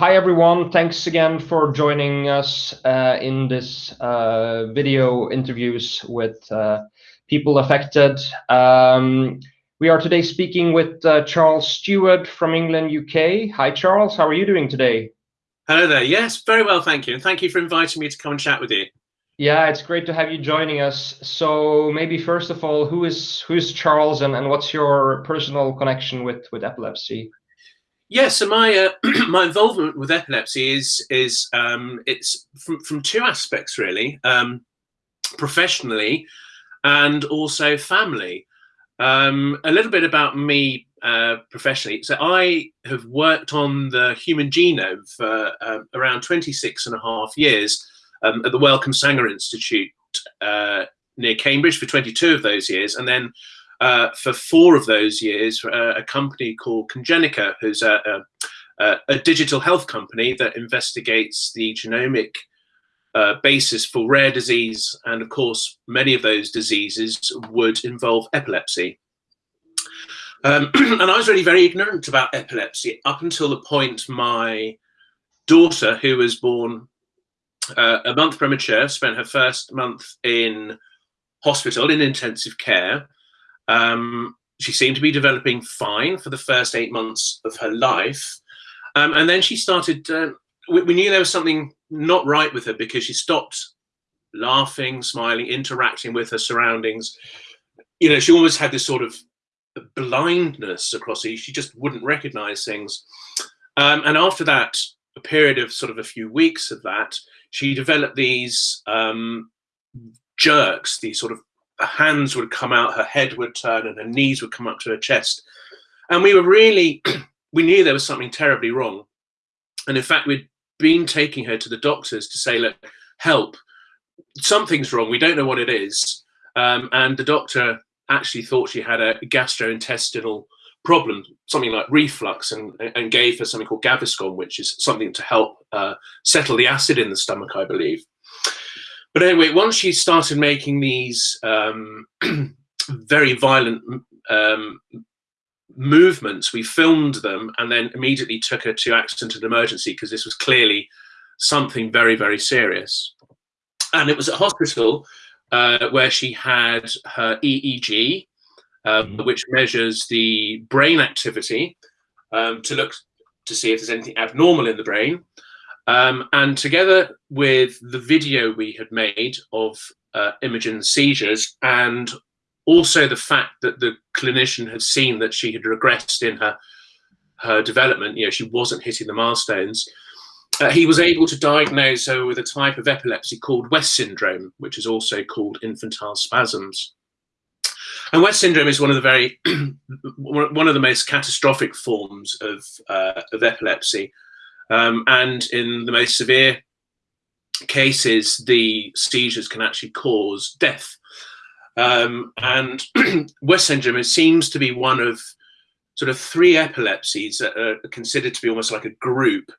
Hi, everyone. Thanks again for joining us uh, in this uh, video interviews with uh, people affected. Um, we are today speaking with Charles Stewart from England, U.K. Hi, Charles. How are you doing today? Hello there. Yes, very well, thank you. And Thank you for inviting me to come and chat with you. Yeah, it's great to have you joining us. So maybe first of all, who is who's Charles and, and what's your personal connection with, with epilepsy? Yeah. So my uh, my involvement with epilepsy is is um, it's from two aspects, really. Um, professionally and also family. Um, a little bit about me uh, professionally. So I have worked on the human genome for um, around 26 and a half years at the Wellcome Sanger Institute uh, near Cambridge for 22 of those years. Uh, for four of those years, uh, a company called Congenica, who's a digital health company that investigates the genomic uh, basis for rare disease. And of course, many of those diseases would involve epilepsy. Um, and I was really very ignorant about epilepsy up until the point my daughter, who was born a month premature, spent her first month in hospital in intensive care. She seemed to be developing fine for the first eight months of her life. Um, and then she started, uh, we knew there was something not right with her because she stopped laughing, smiling, interacting with her surroundings. You know, she almost had this sort of blindness across her. She just wouldn't recognize things. Um, and after that, a period of sort of a few weeks of that, she developed these jerks. These sort of hands would come out, her head would turn, and her knees would come up to her chest. And we were really, we knew there was something terribly wrong. And in fact, we'd been taking her to the doctors to say, "Look, help. Something's wrong. We don't know what it is." Um, and the doctor actually thought she had a gastrointestinal problem, something like reflux, and gave her something called Gaviscon, which is something to help uh, settle the acid in the stomach, I believe. But anyway, once she started making these um, very violent um, movements, we filmed them and then immediately took her to accident and emergency because this was clearly something very, very serious. And it was at hospital uh, where she had her EEG, um, mm-hmm. which measures the brain activity to look to see if there's anything abnormal in the brain. Um, together with the video we had made of uh, Imogen's seizures, and also the fact that the clinician had seen that she had regressed in her her development, you know, she wasn't hitting the milestones, uh, he was able to diagnose her with a type of epilepsy called West syndrome, which is also called infantile spasms. And West syndrome is one of the very, one of the most catastrophic forms of uh, of epilepsy. Um, in the most severe cases, the seizures can actually cause death. Um, and West syndrome seems to be one of sort of three epilepsies that are considered to be almost like a group.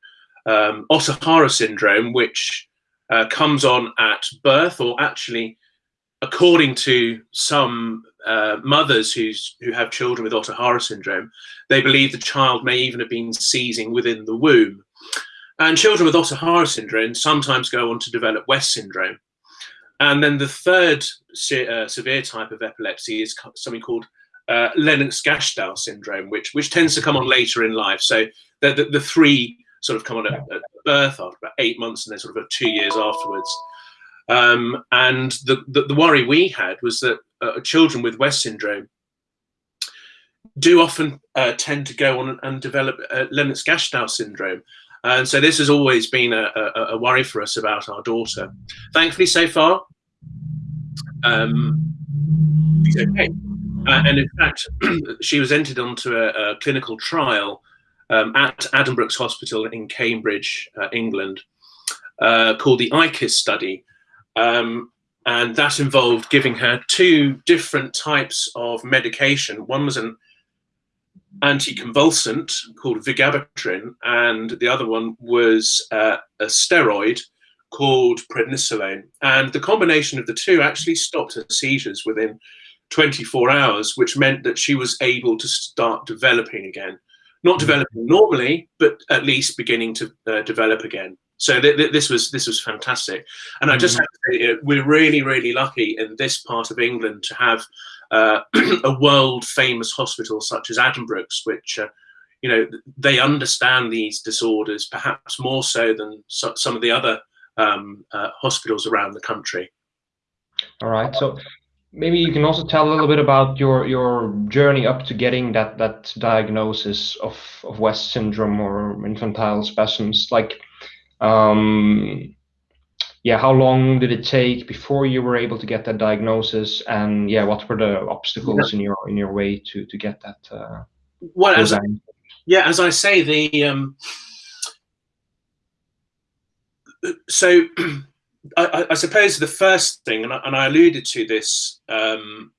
Um, Ohtahara syndrome, which uh, comes on at birth, or actually, according to some uh, mothers who have children with Ohtahara syndrome, they believe the child may even have been seizing within the womb. And children with Ohtahara syndrome sometimes go on to develop West syndrome. And then the third uh, severe type of epilepsy is something called uh, Lennox-Gastaut syndrome, which tends to come on later in life. So the three sort of come on at birth after about eight months, and then sort of two years afterwards. Um, and the the worry we had was that uh, children with West syndrome do often tend to go on and develop Lennox-Gastaut syndrome. And so this has always been a a worry for us about our daughter. Thankfully, so far, um, she's okay. Uh, and in fact, she was entered onto a clinical trial um, at Addenbrooke's Hospital in Cambridge, uh, England, uh, called the ICISS study. Um, and that involved giving her two different types of medication. One was an anticonvulsant called vigabatrin, and the other one was a steroid called prednisolone. And the combination of the two actually stopped her seizures within 24 hours, which meant that she was able to start developing again. not developing normally, but at least beginning to uh, develop again. So th th this was this was fantastic, and I just mm-hmm. have to say we're really really lucky in this part of England to have uh, a world famous hospital such as Addenbrooke's, which uh, you know they understand these disorders perhaps more so than so, some of the other um, uh, hospitals around the country. All right, so maybe you can also tell a little bit about your your journey up to getting that that diagnosis of of West syndrome or infantile spasms, like. Um, yeah, how long did it take before you were able to get that diagnosis, and yeah, what were the obstacles yeah. in your in your way to to get that? Uh, well, as I, yeah, as I say, the um, so I, I, suppose the first thing, and I, and I alluded to this um,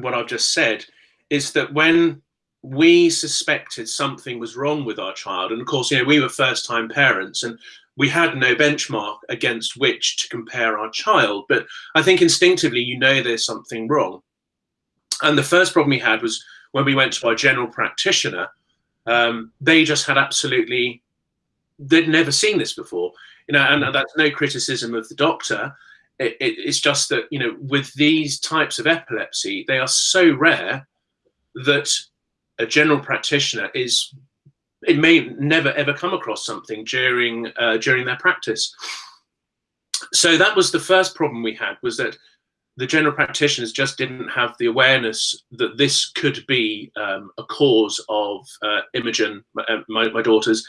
what I've just said, is that when we suspected something was wrong with our child, and of course, you know, we were first-time parents, and we had no benchmark against which to compare our child. But I think instinctively, you know, there's something wrong. And the first problem we had was when we went to our general practitioner. Um, they just had absolutely, they'd never seen this before you know, and that's no criticism of the doctor. It, it, it's just that, you know, with these types of epilepsy, they are so rare that a general practitioner is, it may never ever come across something during, uh, during their practice. So that was the first problem we had was that the general practitioners just didn't have the awareness that this could be um, a cause of uh, Imogen, my, uh, my, my daughter's,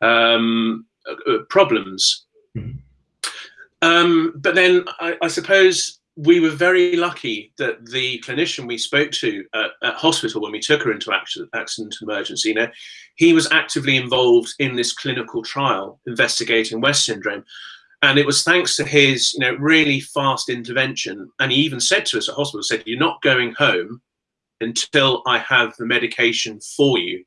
um, uh, problems. Mm. Um, but then I, I, suppose we were very lucky that the clinician we spoke to at, at hospital when we took her into accident, accident emergency, you know, he was actively involved in this clinical trial investigating West syndrome. And it was thanks to his, you know, really fast intervention. And he even said to us at hospital, said, you're not going home until I have the medication for you.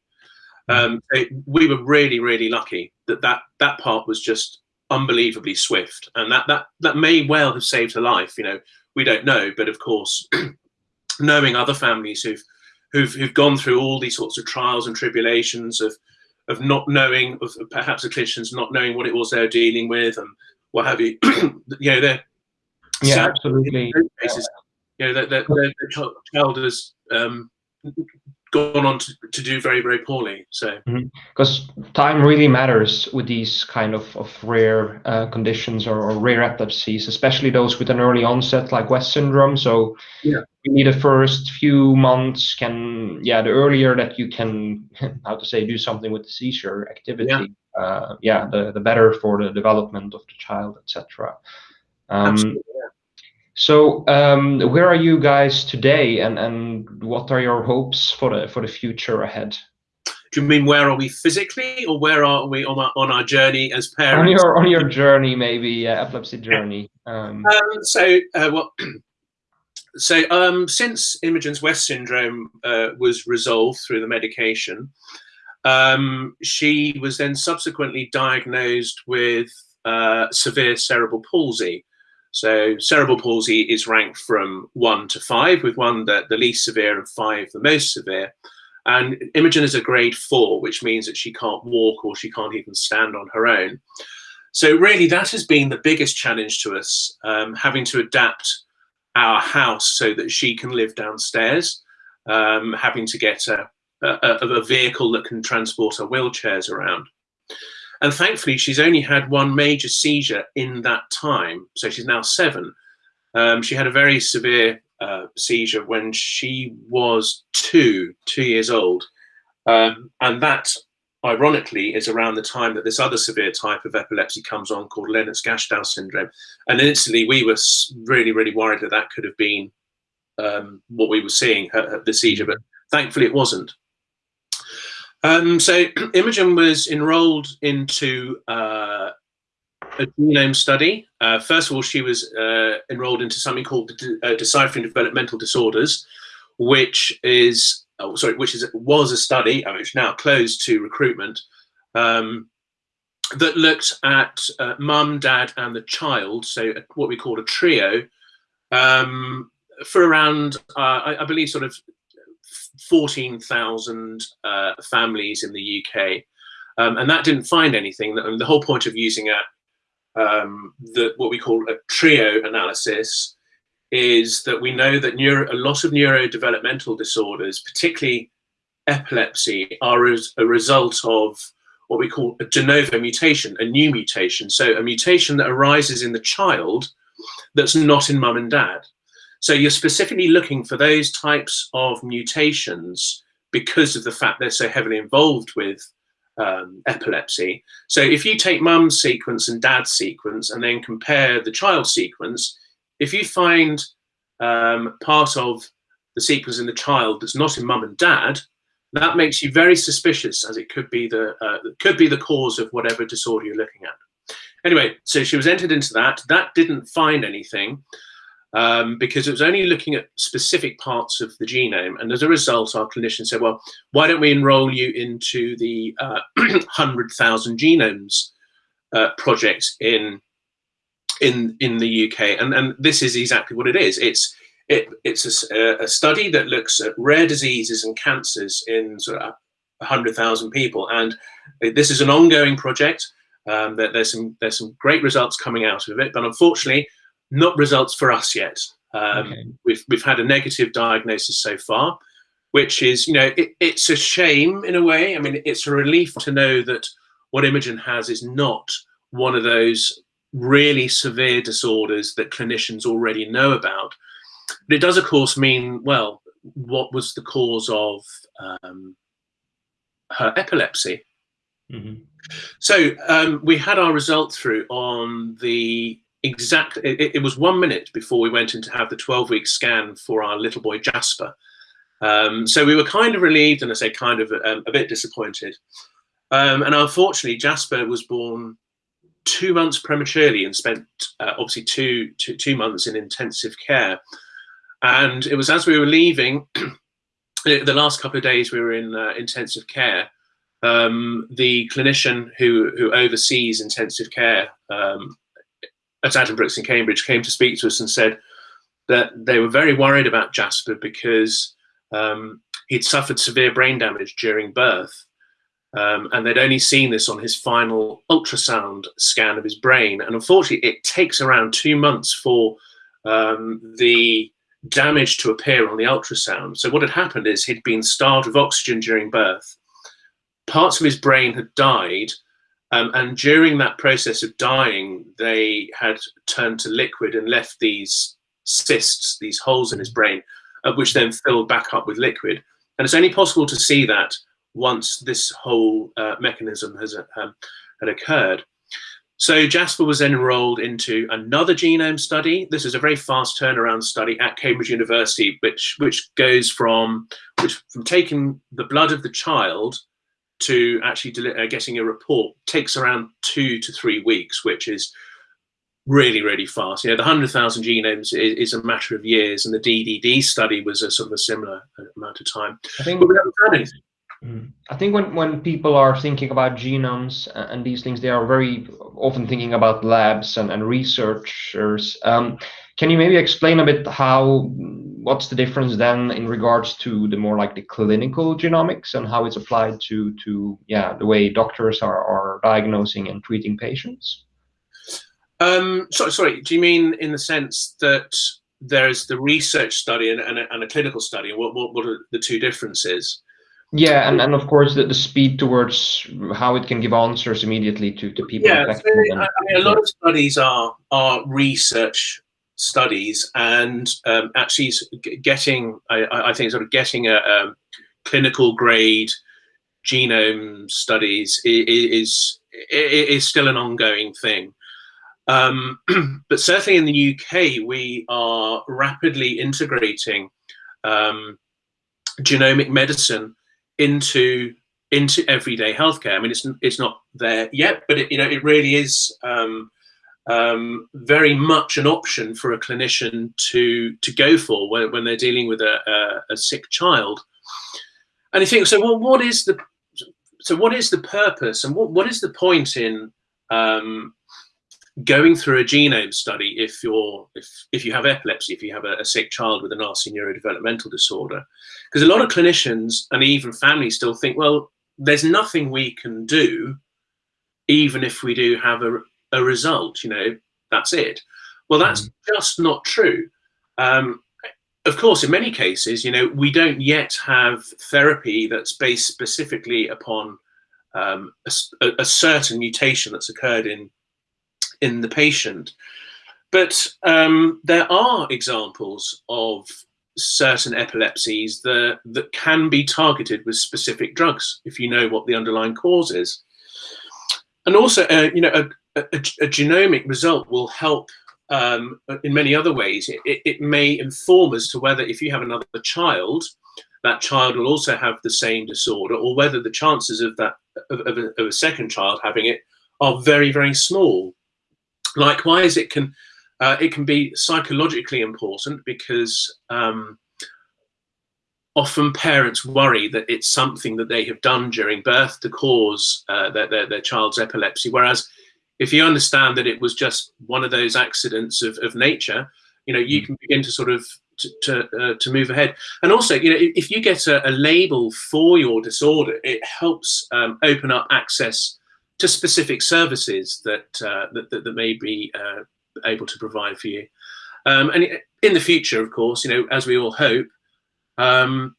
Um, it, we were really, really lucky that, that that part was just unbelievably swift, and that that that may well have saved her life. You know, we don't know, but of course, knowing other families who've who've who've gone through all these sorts of trials and tribulations of of not knowing, of perhaps the clinicians not knowing what it was they're dealing with, and what have you. you know, they're yeah, absolutely. Cases, you know, their, their, their child has um, gone on to, to do very very poorly so. Because mm -hmm. time really matters with these kind of, of rare uh, conditions or, or, rare epilepsies especially those with an early onset like west syndrome. So yeah. maybe the first few months can yeah the earlier that you can how to say do something with the seizure activity yeah, uh, yeah the, the better for the development of the child etc um, so um, where are you guys today, and and what are your hopes for the for the future ahead? Do you mean where are we physically, or where are we on our on our journey as parents? On your on your journey, maybe uh, epilepsy journey. Um, um, so uh, well. So um, since Imogen's West syndrome uh, was resolved through the medication, um, she was then subsequently diagnosed with uh, severe cerebral palsy, so cerebral palsy is ranked from one to five, with one the, the least severe and five the most severe. And Imogen is a grade four, which means that she can't walk or she can't even stand on her own. So really that has been the biggest challenge to us, um, having to adapt our house so that she can live downstairs, um, having to get a, a, a vehicle that can transport her wheelchairs around. And thankfully, she's only had one major seizure in that time. So she's now seven. Um, she had a very severe uh, seizure when she was two, two years old. Um, and that, ironically, is around the time that this other severe type of epilepsy comes on called Lennox-Gastaut syndrome. And instantly, we were really, really worried that that could have been um, what we were seeing, her, her, the seizure, but thankfully it wasn't. Um, so Imogen was enrolled into uh, a genome study. Uh, first of all, she was uh, enrolled into something called uh, Deciphering Developmental Disorders, which is oh, sorry, which is was a study, uh, which now closed to recruitment, um, that looked at uh, mum, dad, and the child. So what we call a trio, um, for around I, I believe sort of 14,000 uh, families in the UK. Um, and that didn't find anything. The whole point of using a um, the, what we call a trio analysis is that we know that neuro, a lot of neurodevelopmental disorders, particularly epilepsy, are as a result of what we call a de novo mutation, a new mutation. So a mutation that arises in the child that's not in mum and dad. So you're specifically looking for those types of mutations because of the fact they're so heavily involved with um, epilepsy. So if you take mum's sequence and dad's sequence and then compare the child sequence, if you find um, part of the sequence in the child that's not in mum and dad, that makes you very suspicious as it could be the uh, could be the cause of whatever disorder you're looking at. Anyway, so she was entered into that. That didn't find anything um, because it was only looking at specific parts of the genome. And as a result, our clinician said, well, why don't we enroll you into the uh, 100,000 genomes uh, project in, in, in the UK? And, and this is exactly what it is. It's, it, it's a, a study that looks at rare diseases and cancers in sort of 100,000 people. And this is an ongoing project. Um, there's some there's some great results coming out of it, but unfortunately, not results for us yet. Um, okay. We've we've had a negative diagnosis so far, which is you know it, it's a shame in a way. I mean, it's a relief to know that what Imogen has is not one of those really severe disorders that clinicians already know about. But it does, of course, mean well, what was the cause of um, her epilepsy? Mm -hmm. So um, we had our result through on the exactly, it, it, was one minute before we went in to have the 12 week scan for our little boy Jasper. Um, so we were kind of relieved and I say kind of um, a bit disappointed. Um, and unfortunately, Jasper was born two months prematurely and spent uh, obviously two, two, two months in intensive care. And it was as we were leaving, the last couple of days we were in uh, intensive care, um, the clinician who, who oversees intensive care um, at Addenbrooke's in Cambridge came to speak to us and said that they were very worried about Jasper because um, he'd suffered severe brain damage during birth. Um, and they'd only seen this on his final ultrasound scan of his brain. And unfortunately, it takes around two months for um, the damage to appear on the ultrasound. So what had happened is he'd been starved of oxygen during birth. Parts of his brain had died, um, and during that process of dying, they had turned to liquid and left these cysts, these holes in his brain, which then filled back up with liquid. And it's only possible to see that once this whole uh, mechanism has um, had occurred. So Jasper was then enrolled into another genome study. This is a very fast turnaround study at Cambridge University, which which goes from which from taking the blood of the child to actually uh, getting a report takes around two to three weeks, which is really, really fast. You know, the 100,000 genomes is, is, a matter of years, and the DDD study was a sort of a similar uh, amount of time. I think, but we haven't anything. Mm. I think when, when people are thinking about genomes and these things, they are very often thinking about labs and, and researchers. Um, can you maybe explain a bit how what's the difference then in regards to the more like the clinical genomics and how it's applied to to yeah the way doctors are, are diagnosing and treating patients? Um sorry sorry do you mean in the sense that there's the research study and, and, a, and a clinical study? What, what what are the two differences? Yeah and, and of course the, the speed towards how it can give answers immediately to, to people yeah so, I mean, a lot of studies are are research studies and um, actually getting, I, I, think, sort of getting a, a clinical grade genome studies is, is, is still an ongoing thing. Um, but certainly in the UK, we are rapidly integrating um, genomic medicine into into everyday healthcare. I mean, it's it's not there yet, but it, you know, it really is um, um, very much an option for a clinician to to go for when, when they're dealing with a, a, a sick child. And you think, so well, what is the so what is the purpose and what, what is the point in um, going through a genome study if you're if if you have epilepsy, if you have a, a sick child with a nasty neurodevelopmental disorder, because a lot of clinicians and even families still think, well, there's nothing we can do, even if we do have a, a result. You know, that's it. Well, that's mm. just not true. Um, of course, in many cases, you know, we don't yet have therapy that's based specifically upon um, a, a, certain mutation that's occurred in in the patient. But um, there are examples of certain epilepsies that, that can be targeted with specific drugs if you know what the underlying cause is. And also, uh, you know, a, a, a, genomic result will help um, in many other ways. It, it, may inform as to whether if you have another child, that child will also have the same disorder or whether the chances of that of, of, a, of a second child having it are very, very small. Likewise, it can uh, it can be psychologically important because um, often parents worry that it's something that they have done during birth to cause uh, their, their, their, child's epilepsy. Whereas if you understand that it was just one of those accidents of, of nature, you know, you mm. can begin to sort of to to, uh, to move ahead. And also, you know, if you get a, a label for your disorder, it helps um, open up access to specific services that, uh, that, that, that, may be uh, able to provide for you. Um, and in the future, of course, you know, as we all hope, um,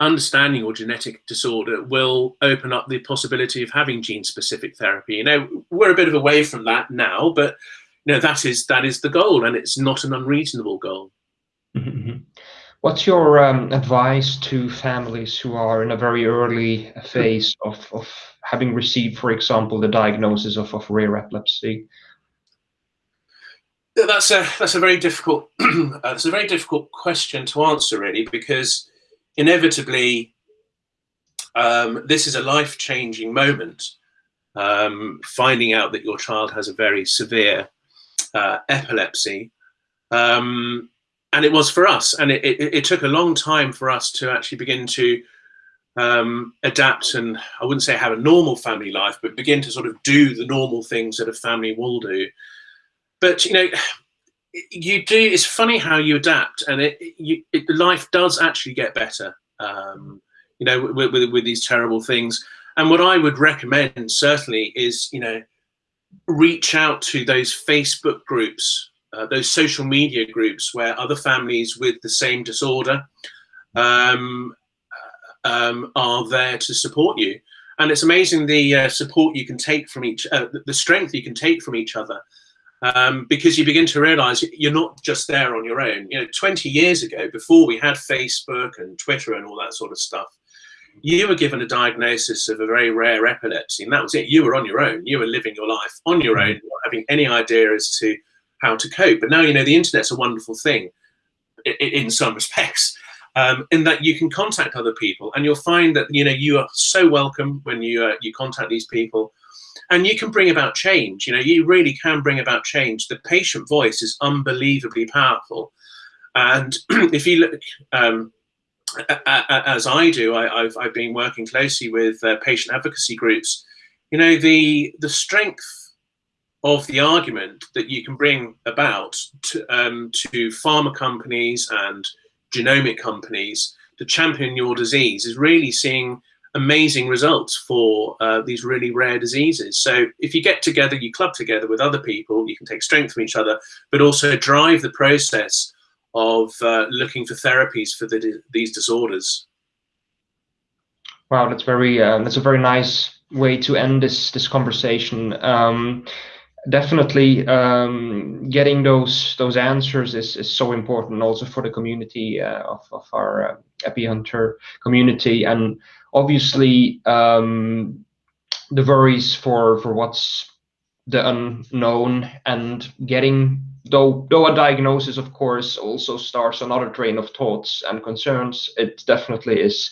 understanding your genetic disorder will open up the possibility of having gene-specific therapy. You know, we're a bit of a way from that now, but you know that is that is the goal, and it's not an unreasonable goal. What's your um, advice to families who are in a very early phase of, of having received, for example, the diagnosis of, of rare epilepsy? That's a that's a very difficult uh, that's a very difficult question to answer, really, because inevitably um, this is a life changing moment. Um, finding out that your child has a very severe uh, epilepsy. Um, and it was for us. And it, it, it, took a long time for us to actually begin to um, adapt and I wouldn't say have a normal family life, but begin to sort of do the normal things that a family will do. But, you know, you do, it's funny how you adapt and it, you, it, life does actually get better, um, you know, with, with, with these terrible things. And what I would recommend certainly is, you know, reach out to those Facebook groups uh, those social media groups where other families with the same disorder um, uh, um, are there to support you. And it's amazing the uh, support you can take from each, uh, the strength you can take from each other. Um, because you begin to realize you're not just there on your own. You know, 20 years ago, before we had Facebook and Twitter and all that sort of stuff, you were given a diagnosis of a very rare epilepsy, and that was it. You were on your own. You were living your life on your own, not having any idea as to how to cope. But now, you know, the internet's a wonderful thing in some respects, um, in that you can contact other people and you'll find that, you know, you are so welcome when you, uh, you contact these people and you can bring about change. You know, you really can bring about change. The patient voice is unbelievably powerful. And if you look, um, as I do, I, have I've been working closely with uh, patient advocacy groups. You know, the the strength of the argument that you can bring about to, um, to pharma companies and genomic companies to champion your disease is really seeing amazing results for uh, these really rare diseases. So if you get together, you club together with other people, you can take strength from each other, but also drive the process of uh, looking for therapies for the, these disorders. Wow, that's very uh, that's a very nice way to end this this conversation. Um, definitely um, getting those those answers is, is so important also for the community uh, of, of our uh, EpiHunter community. And obviously um, the worries for for what's the unknown and getting though though a diagnosis of course also starts another train of thoughts and concerns. It definitely is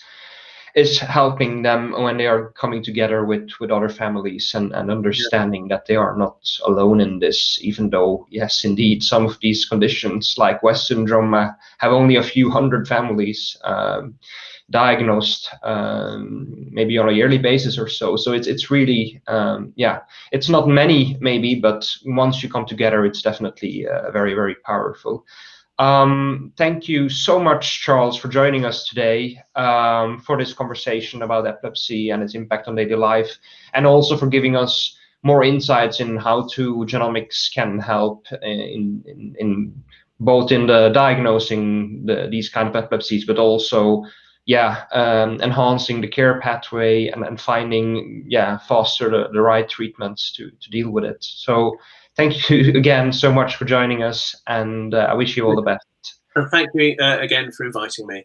is helping them when they are coming together with with other families and, and understanding yeah. that they are not alone in this even though yes indeed some of these conditions like west syndrome uh, have only a few hundred families um, diagnosed um, maybe on a yearly basis or so. So it's it's really um, yeah, it's not many maybe, but once you come together, it's definitely uh, very very powerful. Um, thank you so much, Charles, for joining us today um, for this conversation about epilepsy and its impact on daily life, and also for giving us more insights in how to genomics can help in, in, in both in the diagnosing the, these kind of epilepsies, but also yeah, um, enhancing the care pathway and, and finding yeah faster the, the right treatments to to deal with it. So thank you again so much for joining us, and uh, I wish you all the best. And thank you uh, again for inviting me.